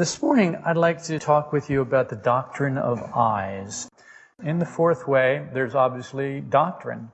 This morning, I'd like to talk with you about the doctrine of eyes. In the fourth way, there's obviously doctrine.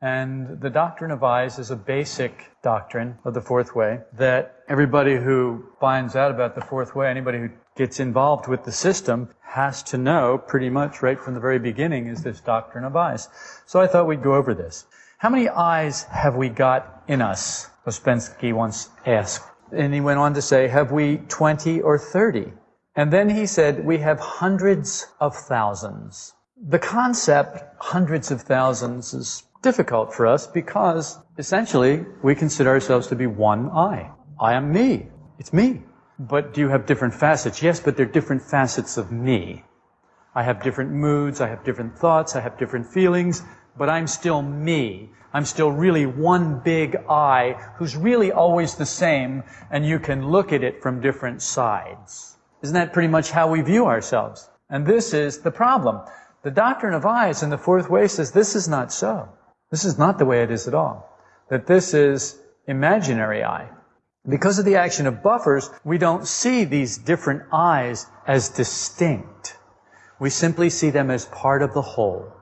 And the doctrine of eyes is a basic doctrine of the fourth way that everybody who finds out about the fourth way, anybody who gets involved with the system, has to know pretty much right from the very beginning is this doctrine of eyes. So I thought we'd go over this. How many eyes have we got in us? Ouspensky once asked. And he went on to say, have we 20 or 30? And then he said, we have hundreds of thousands. The concept, hundreds of thousands, is difficult for us because essentially we consider ourselves to be one I. I am me. It's me. But do you have different facets? Yes, but they're different facets of me. I have different moods, I have different thoughts, I have different feelings, but I'm still me. I'm still really one big I who's really always the same, and you can look at it from different sides. Isn't that pretty much how we view ourselves? And this is the problem. The doctrine of eyes in the fourth way says this is not so. This is not the way it is at all. That this is imaginary I. Because of the action of buffers, we don't see these different eyes as distinct. We simply see them as part of the whole.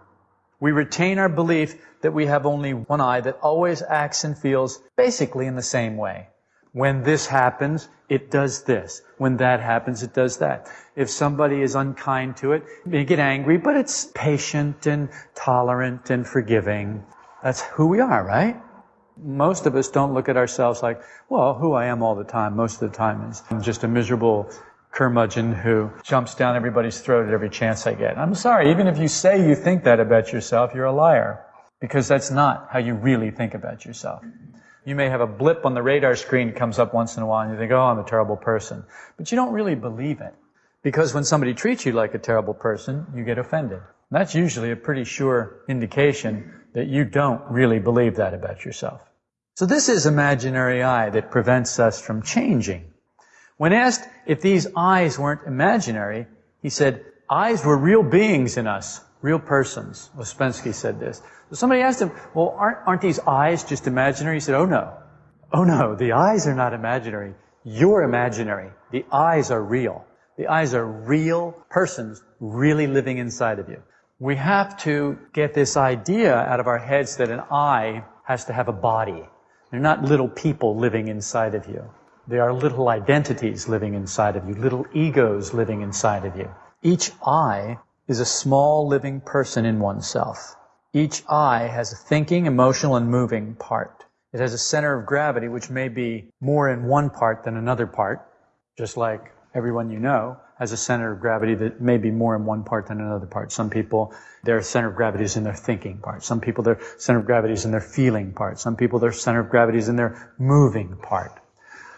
We retain our belief that we have only one eye that always acts and feels basically in the same way. When this happens, it does this. When that happens, it does that. If somebody is unkind to it, they get angry, but it's patient and tolerant and forgiving. That's who we are, right? Most of us don't look at ourselves like, well, who I am all the time, most of the time is I'm just a miserable curmudgeon who jumps down everybody's throat at every chance I get. I'm sorry, even if you say you think that about yourself, you're a liar. Because that's not how you really think about yourself. You may have a blip on the radar screen that comes up once in a while and you think, oh, I'm a terrible person. But you don't really believe it. Because when somebody treats you like a terrible person, you get offended. That's usually a pretty sure indication that you don't really believe that about yourself. So this is imaginary I that prevents us from changing. When asked if these eyes weren't imaginary, he said, eyes were real beings in us, real persons. Ouspensky said this. So somebody asked him, well, aren't, aren't these eyes just imaginary? He said, oh no. Oh no, the eyes are not imaginary. You're imaginary. The eyes are real. The eyes are real persons really living inside of you we have to get this idea out of our heads that an eye has to have a body. They're not little people living inside of you. They are little identities living inside of you, little egos living inside of you. Each I is a small living person in oneself. Each I has a thinking, emotional, and moving part. It has a center of gravity which may be more in one part than another part, just like everyone you know has a center of gravity that may be more in one part than another part. Some people, their center of gravity is in their thinking part. Some people, their center of gravity is in their feeling part. Some people, their center of gravity is in their moving part.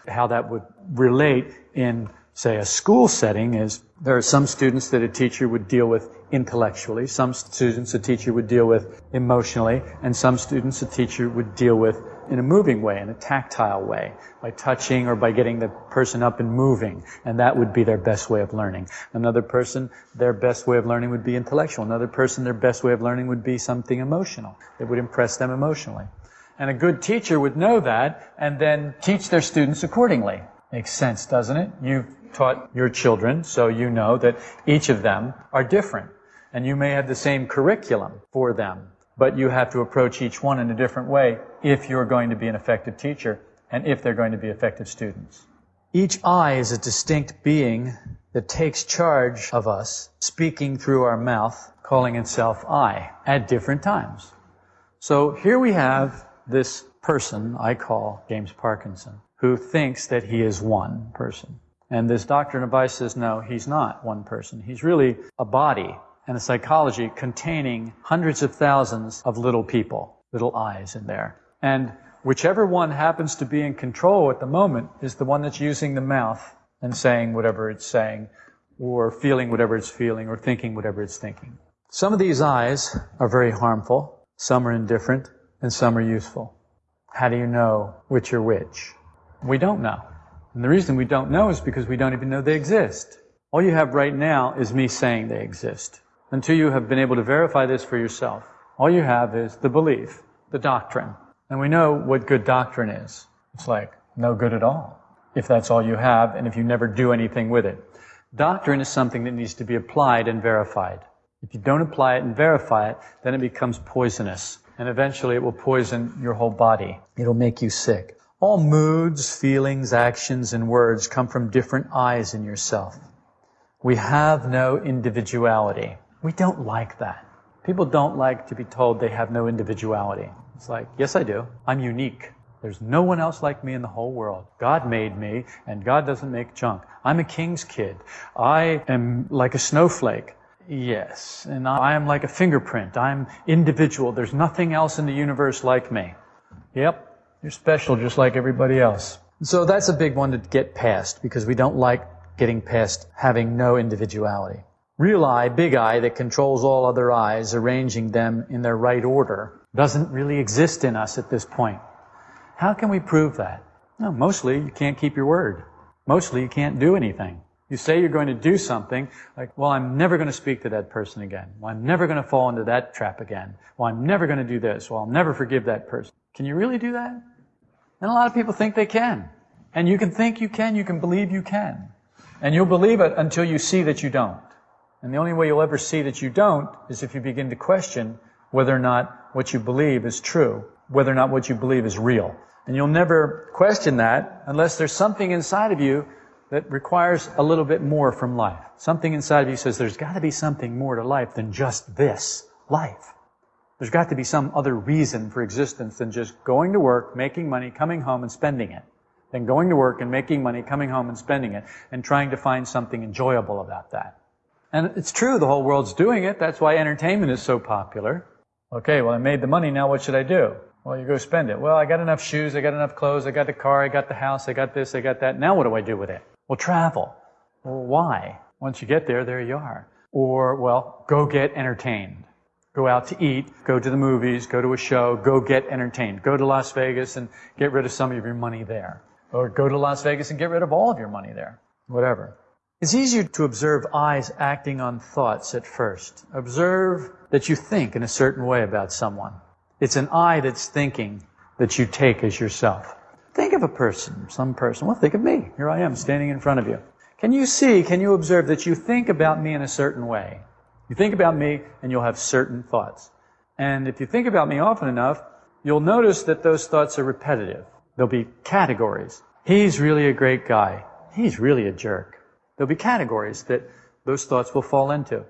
How that would relate in, say, a school setting is there are some students that a teacher would deal with intellectually, some students a teacher would deal with emotionally, and some students a teacher would deal with in a moving way, in a tactile way, by touching or by getting the person up and moving. And that would be their best way of learning. Another person, their best way of learning would be intellectual. Another person, their best way of learning would be something emotional that would impress them emotionally. And a good teacher would know that and then teach their students accordingly. Makes sense, doesn't it? You've taught your children, so you know that each of them are different. And you may have the same curriculum for them but you have to approach each one in a different way if you're going to be an effective teacher and if they're going to be effective students. Each I is a distinct being that takes charge of us, speaking through our mouth, calling itself I, at different times. So here we have this person I call James Parkinson, who thinks that he is one person. And this doctrine of I says, no, he's not one person. He's really a body and a psychology containing hundreds of thousands of little people, little eyes in there. And whichever one happens to be in control at the moment is the one that's using the mouth and saying whatever it's saying, or feeling whatever it's feeling, or thinking whatever it's thinking. Some of these eyes are very harmful, some are indifferent, and some are useful. How do you know which are which? We don't know. And the reason we don't know is because we don't even know they exist. All you have right now is me saying they exist until you have been able to verify this for yourself. All you have is the belief, the doctrine. And we know what good doctrine is. It's like no good at all. if that's all you have and if you never do anything with it. Doctrine is something that needs to be applied and verified. If you don't apply it and verify it, then it becomes poisonous. And eventually it will poison your whole body. It'll make you sick. All moods, feelings, actions, and words come from different eyes in yourself. We have no individuality. We don't like that. People don't like to be told they have no individuality. It's like, yes, I do. I'm unique. There's no one else like me in the whole world. God made me, and God doesn't make junk. I'm a king's kid. I am like a snowflake. Yes, and I am like a fingerprint. I'm individual. There's nothing else in the universe like me. Yep, you're special just like everybody else. So that's a big one to get past because we don't like getting past having no individuality. Real eye, big eye, that controls all other eyes, arranging them in their right order, doesn't really exist in us at this point. How can we prove that? No, mostly you can't keep your word. Mostly you can't do anything. You say you're going to do something, like, well, I'm never going to speak to that person again. Well, I'm never going to fall into that trap again. Well, I'm never going to do this. Well, I'll never forgive that person. Can you really do that? And a lot of people think they can. And you can think you can, you can believe you can. And you'll believe it until you see that you don't. And the only way you'll ever see that you don't is if you begin to question whether or not what you believe is true, whether or not what you believe is real. And you'll never question that unless there's something inside of you that requires a little bit more from life. Something inside of you says there's got to be something more to life than just this life. There's got to be some other reason for existence than just going to work, making money, coming home and spending it. Than going to work and making money, coming home and spending it, and trying to find something enjoyable about that. And it's true, the whole world's doing it. That's why entertainment is so popular. Okay, well, I made the money, now what should I do? Well, you go spend it. Well, I got enough shoes, I got enough clothes, I got the car, I got the house, I got this, I got that. Now what do I do with it? Well, travel. Well, why? Once you get there, there you are. Or, well, go get entertained. Go out to eat, go to the movies, go to a show, go get entertained. Go to Las Vegas and get rid of some of your money there. Or go to Las Vegas and get rid of all of your money there. Whatever. It's easier to observe eyes acting on thoughts at first. Observe that you think in a certain way about someone. It's an eye that's thinking that you take as yourself. Think of a person, some person. Well, think of me. Here I am standing in front of you. Can you see, can you observe that you think about me in a certain way? You think about me and you'll have certain thoughts. And if you think about me often enough, you'll notice that those thoughts are repetitive. There'll be categories. He's really a great guy. He's really a jerk. There'll be categories that those thoughts will fall into.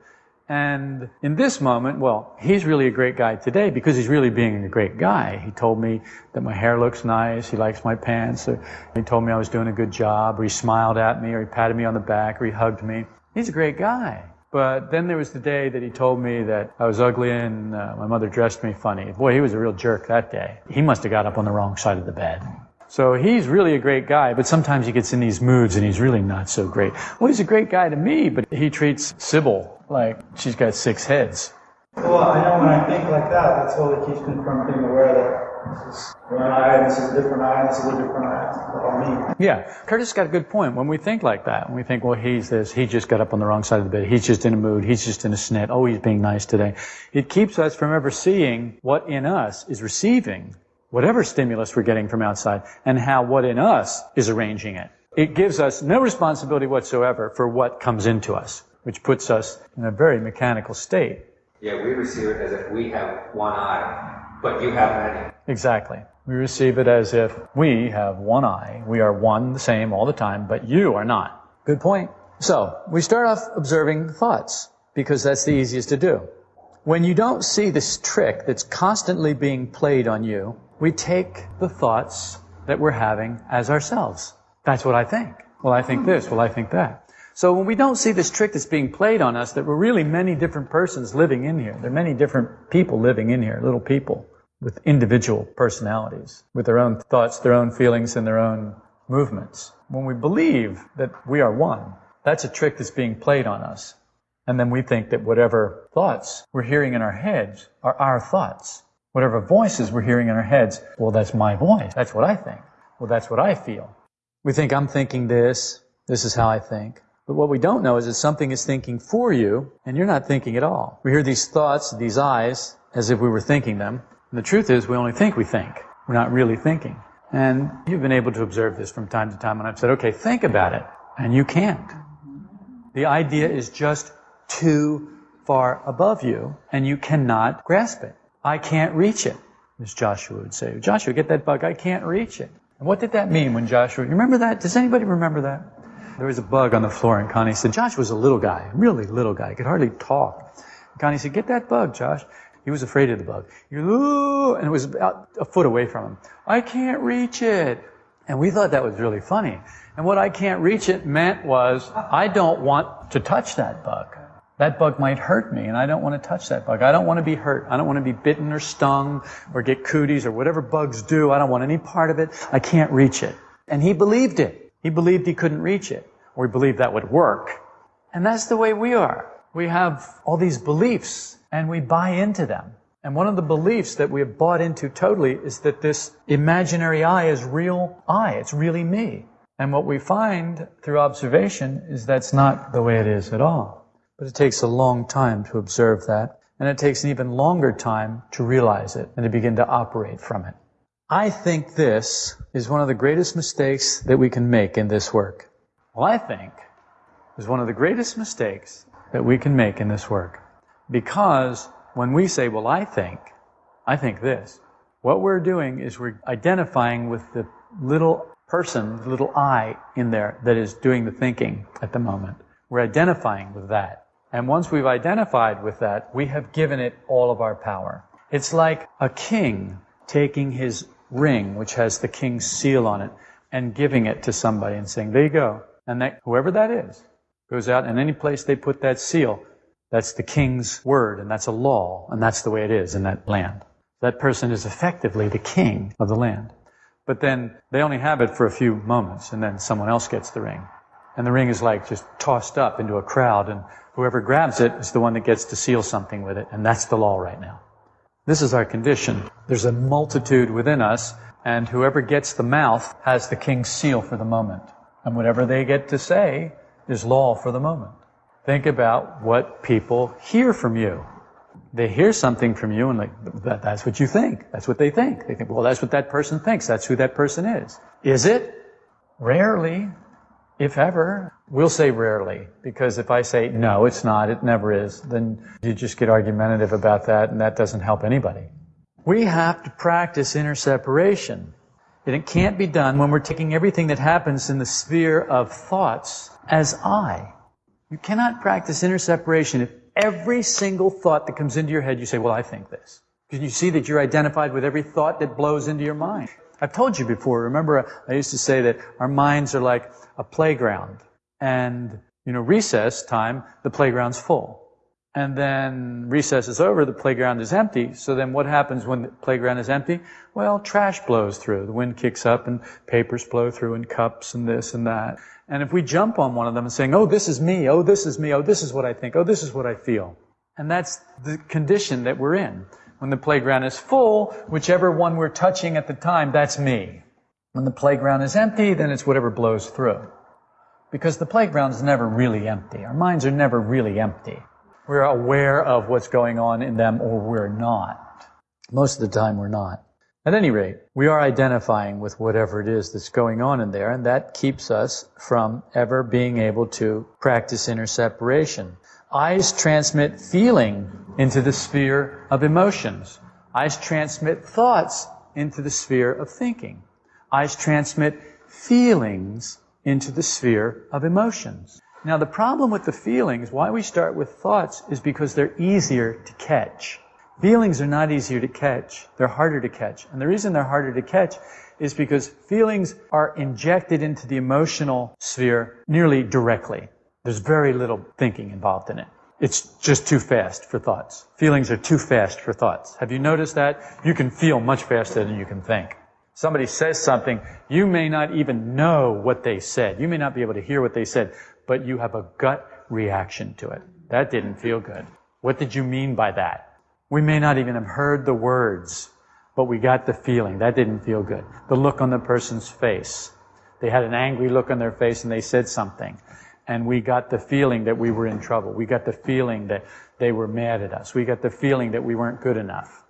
And in this moment, well, he's really a great guy today because he's really being a great guy. He told me that my hair looks nice, he likes my pants, he told me I was doing a good job, or he smiled at me, or he patted me on the back, or he hugged me. He's a great guy. But then there was the day that he told me that I was ugly and uh, my mother dressed me funny. Boy, he was a real jerk that day. He must have got up on the wrong side of the bed. So he's really a great guy, but sometimes he gets in these moods and he's really not so great. Well, he's a great guy to me, but he treats Sybil like she's got six heads. Well, I know when I think like that, that's all that keeps me from being aware that this is one eye, this is a different eye, this is a different eye. Me. Yeah, Curtis got a good point. When we think like that, when we think, well, he's this, he just got up on the wrong side of the bed, he's just in a mood, he's just in a snit, oh, he's being nice today. It keeps us from ever seeing what in us is receiving whatever stimulus we're getting from outside and how what in us is arranging it. It gives us no responsibility whatsoever for what comes into us which puts us in a very mechanical state. Yeah, we receive it as if we have one eye, but you have many. Exactly. We receive it as if we have one eye. We are one, the same all the time, but you are not. Good point. So, we start off observing thoughts, because that's the easiest to do. When you don't see this trick that's constantly being played on you, we take the thoughts that we're having as ourselves. That's what I think. Well, I think this. Well, I think that. So when we don't see this trick that's being played on us, that we're really many different persons living in here. There are many different people living in here, little people with individual personalities, with their own thoughts, their own feelings, and their own movements. When we believe that we are one, that's a trick that's being played on us. And then we think that whatever thoughts we're hearing in our heads are our thoughts. Whatever voices we're hearing in our heads, well, that's my voice. That's what I think. Well, that's what I feel. We think I'm thinking this. This is how I think. But what we don't know is that something is thinking for you, and you're not thinking at all. We hear these thoughts, these eyes, as if we were thinking them. And the truth is, we only think we think. We're not really thinking. And you've been able to observe this from time to time, and I've said, okay, think about it. And you can't. The idea is just too far above you, and you cannot grasp it. I can't reach it, as Joshua would say. Joshua, get that bug, I can't reach it. And what did that mean when Joshua, you remember that? Does anybody remember that? There was a bug on the floor, and Connie said, Josh was a little guy, really little guy, he could hardly talk. And Connie said, Get that bug, Josh. He was afraid of the bug. And it was about a foot away from him. I can't reach it. And we thought that was really funny. And what I can't reach it meant was, I don't want to touch that bug. That bug might hurt me, and I don't want to touch that bug. I don't want to be hurt. I don't want to be bitten or stung or get cooties or whatever bugs do. I don't want any part of it. I can't reach it. And he believed it. He believed he couldn't reach it, or he believed that would work. And that's the way we are. We have all these beliefs, and we buy into them. And one of the beliefs that we have bought into totally is that this imaginary I is real I. It's really me. And what we find through observation is that's not the way it is at all. But it takes a long time to observe that, and it takes an even longer time to realize it and to begin to operate from it. I think this is one of the greatest mistakes that we can make in this work. Well, I think is one of the greatest mistakes that we can make in this work. Because when we say, well, I think, I think this, what we're doing is we're identifying with the little person, the little I in there that is doing the thinking at the moment. We're identifying with that. And once we've identified with that, we have given it all of our power. It's like a king taking his ring, which has the king's seal on it, and giving it to somebody and saying, there you go. And that, whoever that is, goes out and any place they put that seal, that's the king's word, and that's a law, and that's the way it is in that land. That person is effectively the king of the land. But then they only have it for a few moments, and then someone else gets the ring. And the ring is like just tossed up into a crowd, and Whoever grabs it is the one that gets to seal something with it, and that's the law right now. This is our condition. There's a multitude within us, and whoever gets the mouth has the king's seal for the moment. And whatever they get to say is law for the moment. Think about what people hear from you. They hear something from you and like, that, that's what you think. That's what they think. They think, well, that's what that person thinks. That's who that person is. Is it? Rarely if ever. We'll say rarely, because if I say, no, it's not, it never is, then you just get argumentative about that, and that doesn't help anybody. We have to practice inner separation. And it can't be done when we're taking everything that happens in the sphere of thoughts as I. You cannot practice inner separation if every single thought that comes into your head, you say, well, I think this. Because you see that you're identified with every thought that blows into your mind. I've told you before, remember I used to say that our minds are like a playground. And, you know, recess time, the playground's full. And then recess is over, the playground is empty. So then what happens when the playground is empty? Well, trash blows through. The wind kicks up and papers blow through and cups and this and that. And if we jump on one of them and saying, oh, this is me, oh, this is me, oh, this is what I think, oh, this is what I feel. And that's the condition that we're in. When the playground is full, whichever one we're touching at the time, that's me. When the playground is empty, then it's whatever blows through. Because the playground is never really empty. Our minds are never really empty. We're aware of what's going on in them or we're not. Most of the time we're not. At any rate, we are identifying with whatever it is that's going on in there, and that keeps us from ever being able to practice inner separation. Eyes transmit feeling into the sphere of emotions. Eyes transmit thoughts into the sphere of thinking. Eyes transmit feelings into the sphere of emotions. Now, the problem with the feelings, why we start with thoughts, is because they're easier to catch. Feelings are not easier to catch. They're harder to catch. And the reason they're harder to catch is because feelings are injected into the emotional sphere nearly directly. There's very little thinking involved in it. It's just too fast for thoughts. Feelings are too fast for thoughts. Have you noticed that? You can feel much faster than you can think. Somebody says something, you may not even know what they said. You may not be able to hear what they said, but you have a gut reaction to it. That didn't feel good. What did you mean by that? We may not even have heard the words, but we got the feeling. That didn't feel good. The look on the person's face. They had an angry look on their face and they said something. And we got the feeling that we were in trouble. We got the feeling that they were mad at us. We got the feeling that we weren't good enough.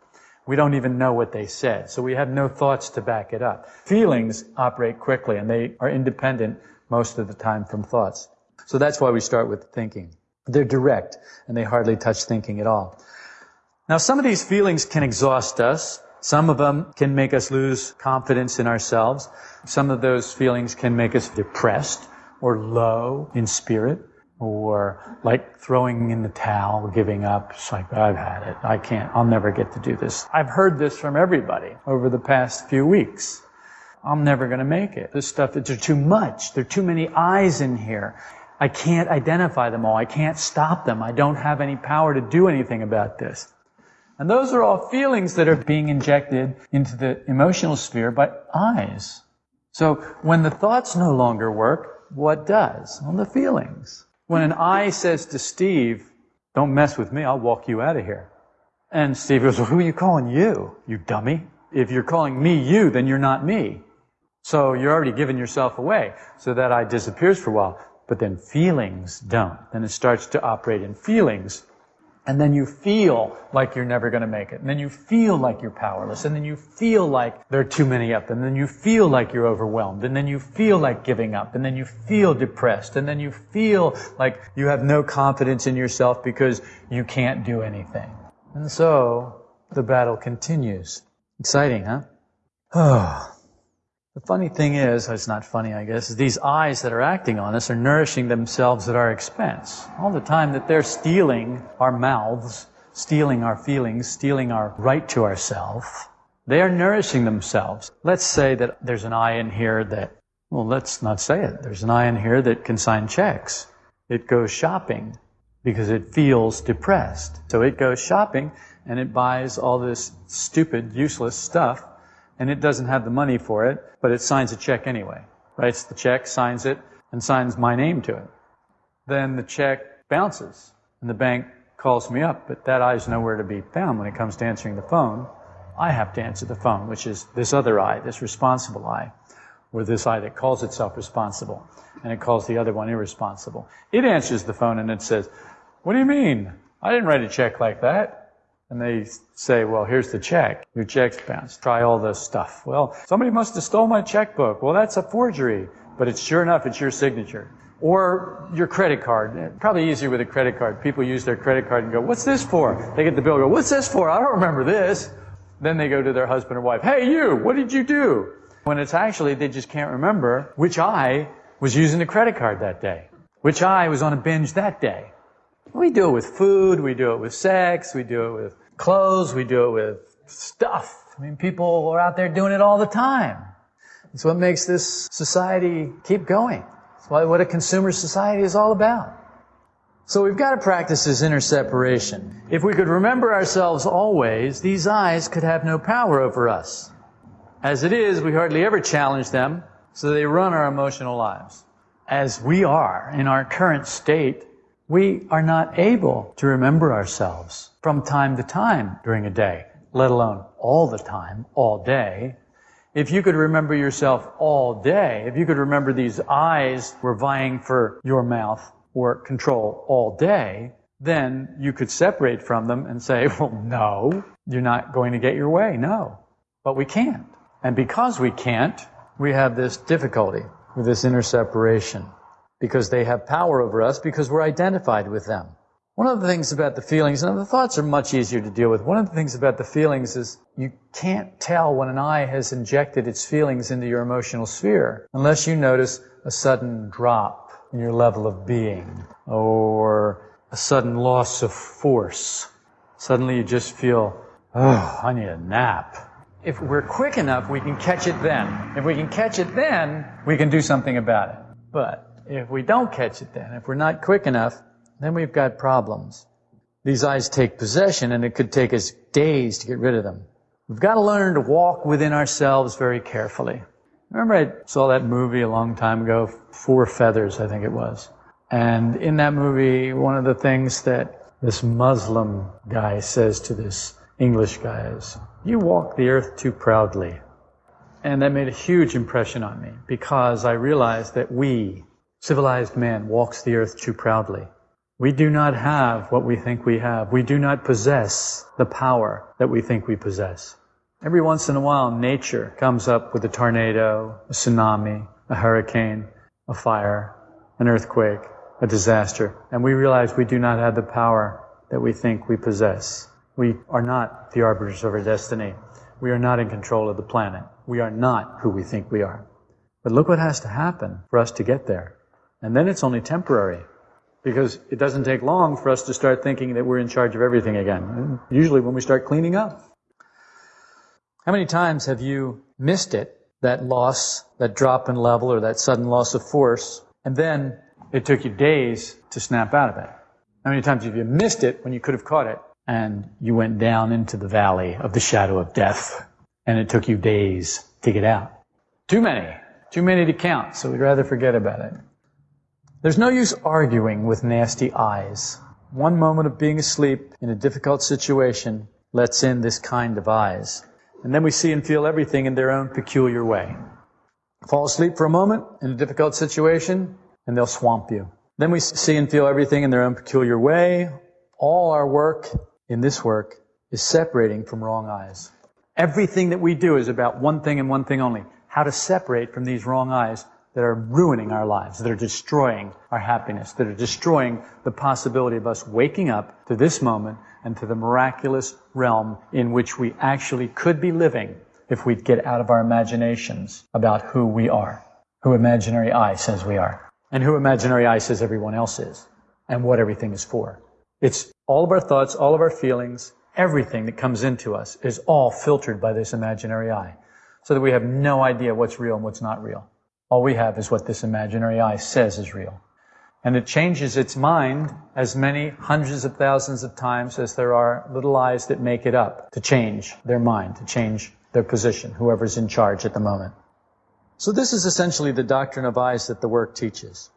We don't even know what they said. So we have no thoughts to back it up. Feelings operate quickly and they are independent most of the time from thoughts. So that's why we start with thinking. They're direct and they hardly touch thinking at all. Now some of these feelings can exhaust us. Some of them can make us lose confidence in ourselves. Some of those feelings can make us depressed or low in spirit or like throwing in the towel, giving up. It's like, I've had it. I can't, I'll never get to do this. I've heard this from everybody over the past few weeks. I'm never going to make it. This stuff, it's too much. There are too many eyes in here. I can't identify them all. I can't stop them. I don't have any power to do anything about this. And those are all feelings that are being injected into the emotional sphere by eyes. So when the thoughts no longer work, what does? Well, the feelings. When an I says to Steve, don't mess with me, I'll walk you out of here. And Steve goes, well, who are you calling you, you dummy? If you're calling me you, then you're not me. So you're already giving yourself away. So that I disappears for a while. But then feelings don't. Then it starts to operate in feelings. And then you feel like you're never going to make it. And then you feel like you're powerless. And then you feel like there are too many up. And then you feel like you're overwhelmed. And then you feel like giving up. And then you feel depressed. And then you feel like you have no confidence in yourself because you can't do anything. And so the battle continues. Exciting, huh? Oh. The funny thing is, oh, it's not funny, I guess, is these eyes that are acting on us are nourishing themselves at our expense. All the time that they're stealing our mouths, stealing our feelings, stealing our right to ourselves, they are nourishing themselves. Let's say that there's an eye in here that, well, let's not say it. There's an eye in here that can sign checks. It goes shopping because it feels depressed. So it goes shopping and it buys all this stupid, useless stuff and it doesn't have the money for it, but it signs a check anyway. Writes the check, signs it, and signs my name to it. Then the check bounces, and the bank calls me up, but that eye's nowhere to be found when it comes to answering the phone. I have to answer the phone, which is this other eye, this responsible eye, or this eye that calls itself responsible, and it calls the other one irresponsible. It answers the phone and it says, What do you mean? I didn't write a check like that. And they say, well, here's the check. Your check's bounced. Try all this stuff. Well, somebody must have stole my checkbook. Well, that's a forgery. But it's sure enough, it's your signature. Or your credit card. Probably easier with a credit card. People use their credit card and go, what's this for? They get the bill go, what's this for? I don't remember this. Then they go to their husband or wife, hey you, what did you do? When it's actually, they just can't remember which eye was using the credit card that day. Which eye was on a binge that day. We do it with food, we do it with sex, we do it with clothes, we do it with stuff. I mean, people are out there doing it all the time. It's what makes this society keep going. It's what a consumer society is all about. So we've got to practice this inner separation. If we could remember ourselves always, these eyes could have no power over us. As it is, we hardly ever challenge them, so they run our emotional lives. As we are in our current state, we are not able to remember ourselves from time to time during a day, let alone all the time, all day. If you could remember yourself all day, if you could remember these eyes were vying for your mouth or control all day, then you could separate from them and say, well, no, you're not going to get your way. No. But we can't. And because we can't, we have this difficulty with this inner separation because they have power over us because we're identified with them. One of the things about the feelings, and the thoughts are much easier to deal with. One of the things about the feelings is you can't tell when an eye has injected its feelings into your emotional sphere unless you notice a sudden drop in your level of being or a sudden loss of force. Suddenly you just feel, oh, I need a nap. If we're quick enough, we can catch it then. If we can catch it then, we can do something about it. But if we don't catch it then, if we're not quick enough, then we've got problems. These eyes take possession and it could take us days to get rid of them. We've got to learn to walk within ourselves very carefully. Remember I saw that movie a long time ago, Four Feathers, I think it was. And in that movie, one of the things that this Muslim guy says to this English guy is, you walk the earth too proudly. And that made a huge impression on me because I realized that we, civilized man walks the earth too proudly. We do not have what we think we have. We do not possess the power that we think we possess. Every once in a while, nature comes up with a tornado, a tsunami, a hurricane, a fire, an earthquake, a disaster, and we realize we do not have the power that we think we possess. We are not the arbiters of our destiny. We are not in control of the planet. We are not who we think we are. But look what has to happen for us to get there. And then it's only temporary because it doesn't take long for us to start thinking that we're in charge of everything again. Usually when we start cleaning up. How many times have you missed it, that loss, that drop in level or that sudden loss of force, and then it took you days to snap out of it? How many times have you missed it when you could have caught it and you went down into the valley of the shadow of death and it took you days to get out? Too many. Too many to count, so we'd rather forget about it. There's no use arguing with nasty eyes. One moment of being asleep in a difficult situation lets in this kind of eyes. And then we see and feel everything in their own peculiar way. Fall asleep for a moment in a difficult situation, and they'll swamp you. Then we see and feel everything in their own peculiar way. All our work in this work is separating from wrong eyes. Everything that we do is about one thing and one thing only. How to separate from these wrong eyes that are ruining our lives, that are destroying our happiness, that are destroying the possibility of us waking up to this moment and to the miraculous realm in which we actually could be living if we'd get out of our imaginations about who we are, who imaginary I says we are, and who imaginary I says everyone else is, and what everything is for. It's all of our thoughts, all of our feelings, everything that comes into us is all filtered by this imaginary I, so that we have no idea what's real and what's not real. All we have is what this imaginary eye says is real. And it changes its mind as many hundreds of thousands of times as there are little eyes that make it up to change their mind, to change their position, whoever's in charge at the moment. So this is essentially the doctrine of eyes that the work teaches.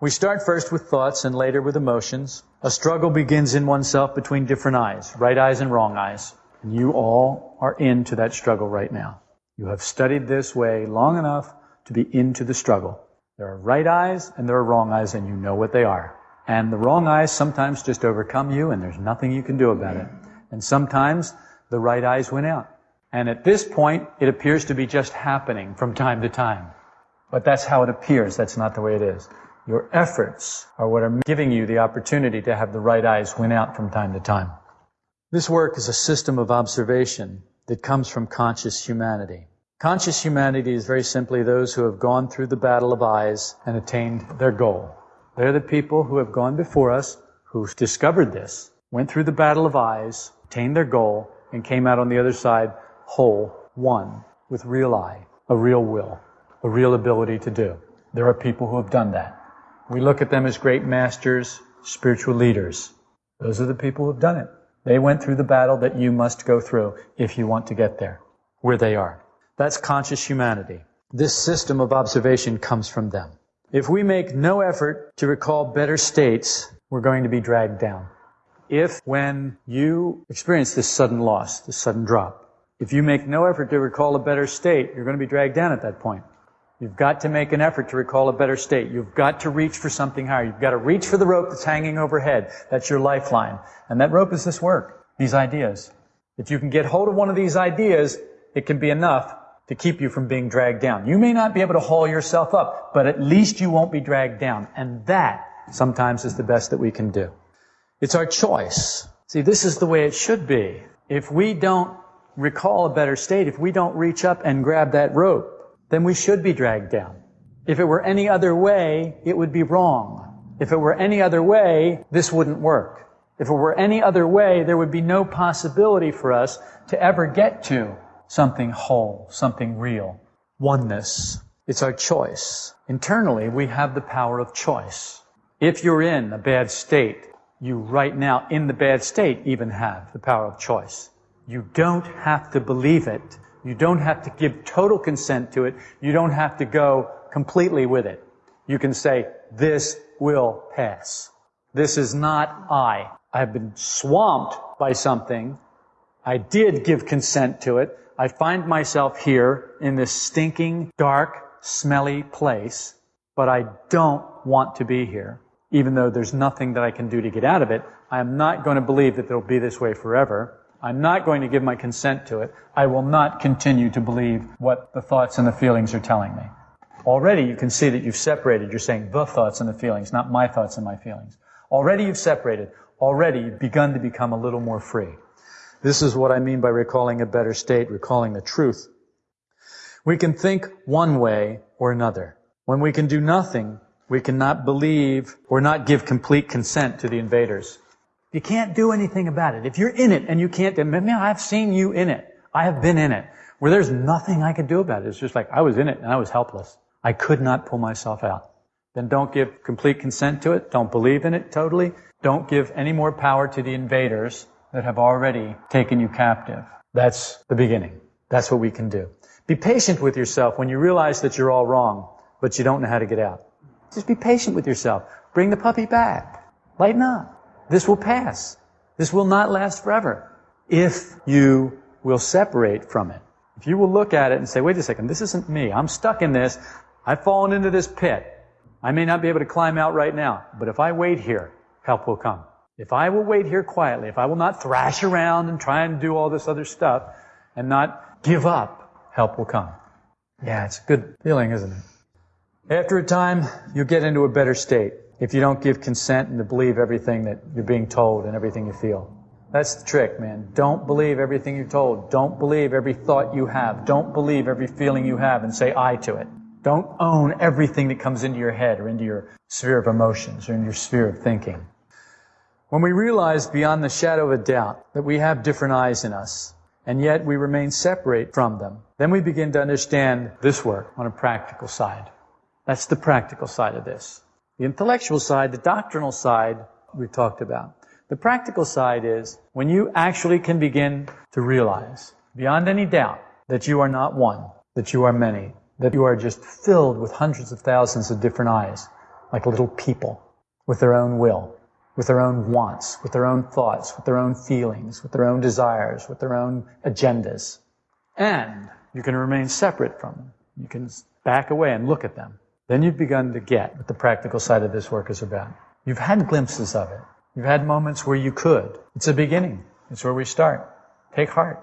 We start first with thoughts and later with emotions. A struggle begins in oneself between different eyes, right eyes and wrong eyes. And you all are into that struggle right now. You have studied this way long enough to be into the struggle. There are right eyes and there are wrong eyes, and you know what they are. And the wrong eyes sometimes just overcome you, and there's nothing you can do about it. And sometimes the right eyes win out. And at this point, it appears to be just happening from time to time. But that's how it appears. That's not the way it is. Your efforts are what are giving you the opportunity to have the right eyes win out from time to time. This work is a system of observation that comes from conscious humanity. Conscious humanity is very simply those who have gone through the battle of eyes and attained their goal. They're the people who have gone before us, who discovered this, went through the battle of eyes, attained their goal, and came out on the other side whole, one, with real eye, a real will, a real ability to do. There are people who have done that. We look at them as great masters, spiritual leaders. Those are the people who have done it. They went through the battle that you must go through if you want to get there, where they are. That's conscious humanity. This system of observation comes from them. If we make no effort to recall better states, we're going to be dragged down. If when you experience this sudden loss, this sudden drop, if you make no effort to recall a better state, you're going to be dragged down at that point. You've got to make an effort to recall a better state. You've got to reach for something higher. You've got to reach for the rope that's hanging overhead. That's your lifeline. And that rope is this work, these ideas. If you can get hold of one of these ideas, it can be enough to keep you from being dragged down. You may not be able to haul yourself up, but at least you won't be dragged down. And that sometimes is the best that we can do. It's our choice. See, this is the way it should be. If we don't recall a better state, if we don't reach up and grab that rope, then we should be dragged down. If it were any other way, it would be wrong. If it were any other way, this wouldn't work. If it were any other way, there would be no possibility for us to ever get to something whole, something real. Oneness. It's our choice. Internally, we have the power of choice. If you're in a bad state, you right now, in the bad state, even have the power of choice. You don't have to believe it. You don't have to give total consent to it. You don't have to go completely with it. You can say, this will pass. This is not I. I've been swamped by something. I did give consent to it. I find myself here in this stinking, dark, smelly place, but I don't want to be here. even though there's nothing that I can do to get out of it. I am not going to believe that it'll be this way forever. I'm not going to give my consent to it. I will not continue to believe what the thoughts and the feelings are telling me. Already you can see that you've separated. You're saying the thoughts and the feelings, not my thoughts and my feelings. Already you've separated. Already you've begun to become a little more free. This is what I mean by recalling a better state, recalling the truth. We can think one way or another. When we can do nothing, we cannot believe or not give complete consent to the invaders. You can't do anything about it. If you're in it and you can't, man, I've seen you in it. I have been in it. Where there's nothing I could do about it. It's just like I was in it and I was helpless. I could not pull myself out. Then don't give complete consent to it. Don't believe in it totally. Don't give any more power to the invaders that have already taken you captive. That's the beginning. That's what we can do. Be patient with yourself when you realize that you're all wrong, but you don't know how to get out. Just be patient with yourself. Bring the puppy back. Lighten up. This will pass. This will not last forever. If you will separate from it. If you will look at it and say, wait a second, this isn't me. I'm stuck in this. I've fallen into this pit. I may not be able to climb out right now, but if I wait here, help will come. If I will wait here quietly, if I will not thrash around and try and do all this other stuff and not give up, help will come. Yeah, it's a good feeling, isn't it? After a time, you'll get into a better state if you don't give consent and to believe everything that you're being told and everything you feel. That's the trick, man. Don't believe everything you're told. Don't believe every thought you have. Don't believe every feeling you have and say I to it. Don't own everything that comes into your head or into your sphere of emotions or in your sphere of thinking. When we realize beyond the shadow of a doubt that we have different eyes in us, and yet we remain separate from them, then we begin to understand this work on a practical side. That's the practical side of this. The intellectual side, the doctrinal side, we've talked about. The practical side is when you actually can begin to realize, beyond any doubt, that you are not one, that you are many, that you are just filled with hundreds of thousands of different eyes, like little people, with their own will, with their own wants, with their own thoughts, with their own feelings, with their own desires, with their own agendas. And you can remain separate from them. You can back away and look at them. Then you've begun to get what the practical side of this work is about. You've had glimpses of it. You've had moments where you could. It's a beginning. It's where we start. Take heart.